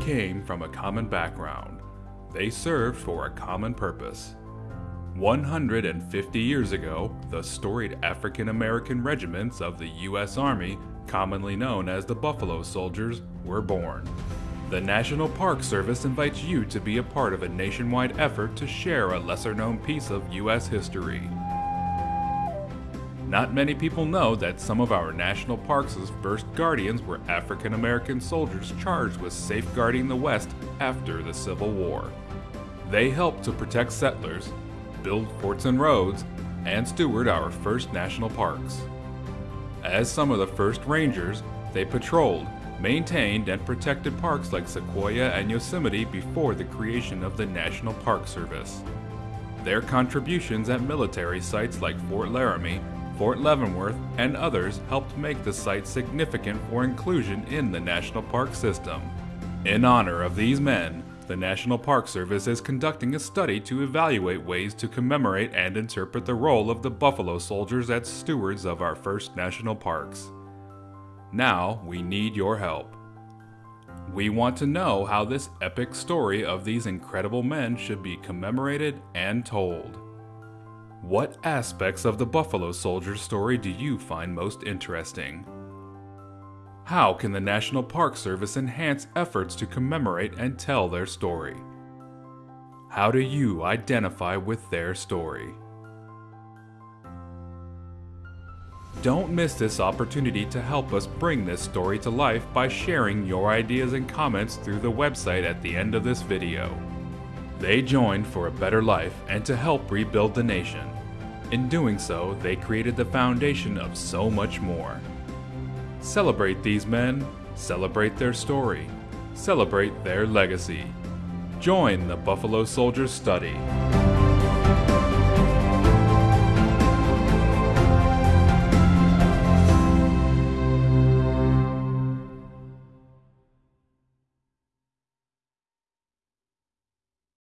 came from a common background. They served for a common purpose. 150 years ago, the storied African American regiments of the U.S. Army, commonly known as the Buffalo Soldiers, were born. The National Park Service invites you to be a part of a nationwide effort to share a lesser known piece of U.S. history. Not many people know that some of our national parks' first guardians were African American soldiers charged with safeguarding the West after the Civil War. They helped to protect settlers, build forts and roads, and steward our first national parks. As some of the first rangers, they patrolled, maintained, and protected parks like Sequoia and Yosemite before the creation of the National Park Service. Their contributions at military sites like Fort Laramie, Fort Leavenworth, and others helped make the site significant for inclusion in the national park system. In honor of these men, the National Park Service is conducting a study to evaluate ways to commemorate and interpret the role of the Buffalo Soldiers as stewards of our first national parks. Now we need your help. We want to know how this epic story of these incredible men should be commemorated and told. What aspects of the Buffalo Soldiers story do you find most interesting? How can the National Park Service enhance efforts to commemorate and tell their story? How do you identify with their story? Don't miss this opportunity to help us bring this story to life by sharing your ideas and comments through the website at the end of this video. They joined for a better life and to help rebuild the nation. In doing so, they created the foundation of so much more. Celebrate these men, celebrate their story, celebrate their legacy. Join the Buffalo Soldiers Study.